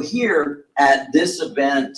here at this event,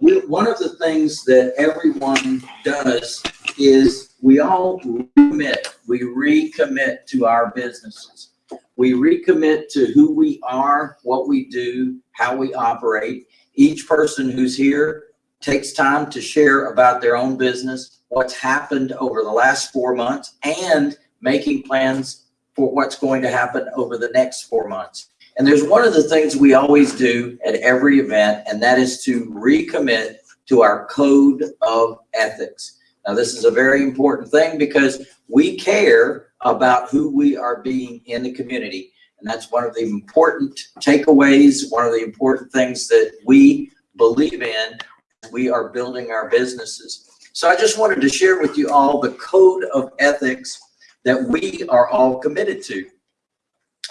we, one of the things that everyone does is we all commit, we recommit to our businesses. We recommit to who we are, what we do, how we operate. Each person who's here takes time to share about their own business, what's happened over the last four months, and making plans for what's going to happen over the next four months. And there's one of the things we always do at every event, and that is to recommit to our code of ethics. Now, this is a very important thing because we care about who we are being in the community. And that's one of the important takeaways, one of the important things that we believe in. We are building our businesses. So I just wanted to share with you all the code of ethics that we are all committed to.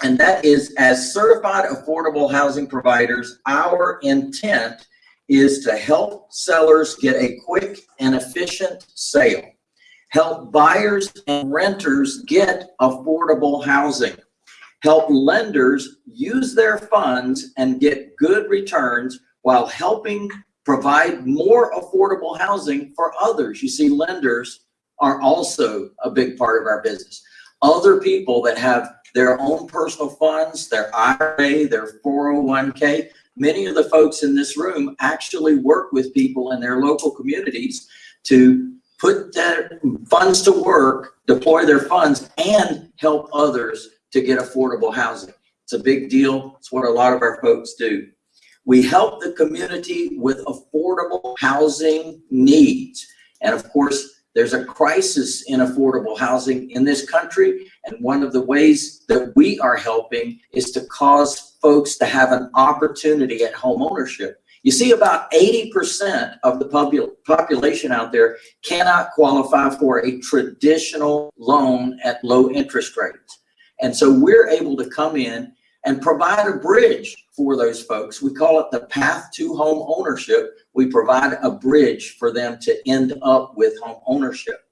And that is as certified affordable housing providers, our intent is to help sellers get a quick and efficient sale, help buyers and renters get affordable housing, help lenders use their funds and get good returns while helping provide more affordable housing for others. You see, lenders are also a big part of our business. Other people that have their own personal funds, their IRA, their 401k. Many of the folks in this room actually work with people in their local communities to put their funds to work, deploy their funds, and help others to get affordable housing. It's a big deal. It's what a lot of our folks do. We help the community with affordable housing needs. And of course, there's a crisis in affordable housing in this country. And one of the ways that we are helping is to cause folks to have an opportunity at home ownership. You see about 80% of the popul population out there cannot qualify for a traditional loan at low interest rates. And so we're able to come in and provide a bridge for those folks. We call it the path to home ownership. We provide a bridge for them to end up with home ownership.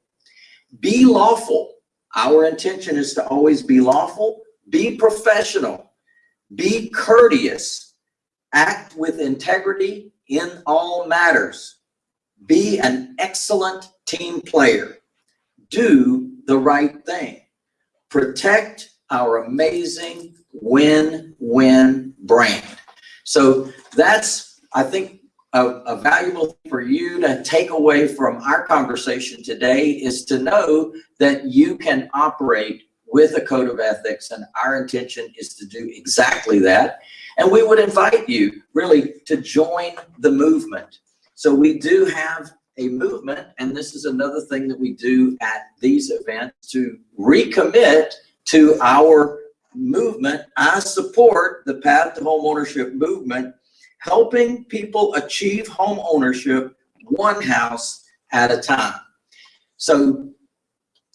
Be lawful. Our intention is to always be lawful, be professional, be courteous, act with integrity in all matters, be an excellent team player, do the right thing, protect our amazing win-win brand. So that's, I think, a, a, valuable thing for you to take away from our conversation today is to know that you can operate with a code of ethics and our intention is to do exactly that. And we would invite you really to join the movement. So we do have a movement and this is another thing that we do at these events to recommit to our movement. I support the Path to Home Ownership movement, helping people achieve home ownership one house at a time. So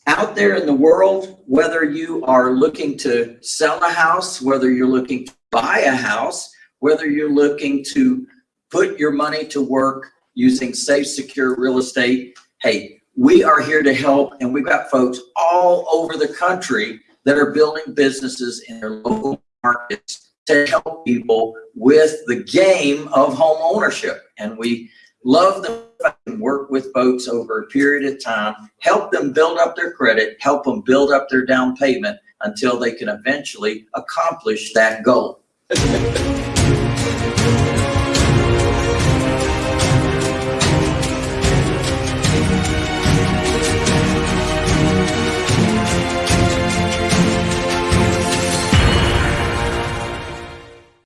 out there in the world, whether you are looking to sell a house, whether you're looking to buy a house, whether you're looking to put your money to work using safe, secure real estate, hey, we are here to help and we've got folks all over the country that are building businesses in their local markets to help people with the game of home ownership. And we love them work with folks over a period of time, help them build up their credit, help them build up their down payment until they can eventually accomplish that goal.